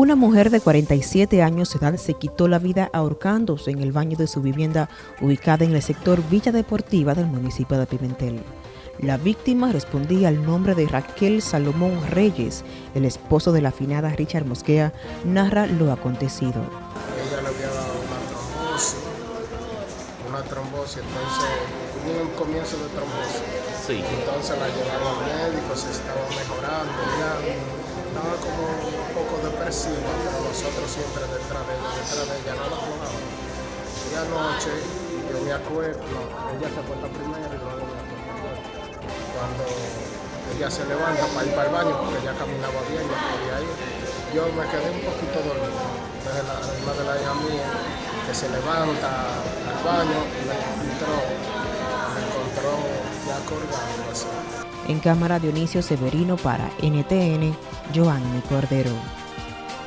Una mujer de 47 años de edad se quitó la vida ahorcándose en el baño de su vivienda ubicada en el sector Villa Deportiva del municipio de Pimentel. La víctima respondía al nombre de Raquel Salomón Reyes, el esposo de la afinada Richard Mosquea, narra lo acontecido. Ella le había dado una trombosis, una trombosis, entonces hubo un comienzo de trombosis. Sí. Entonces la llevaron al médico, se estaba mejorando, ella estaba como un poco depresiva, pero nosotros siempre detrás de ella, detrás de ella, no la jugábamos. Y anoche yo me acuerdo, ella se acuerda primero y luego me acuerdo. Cuando ella se levanta para ir para el baño, porque ella caminaba bien, no podía ir, yo me quedé un poquito dormido. Entonces la hermana de la hija mía, que se levanta al baño, me encontró, me encontró ya colgando así. En cámara Dionisio Severino para NTN, Joanny Cordero.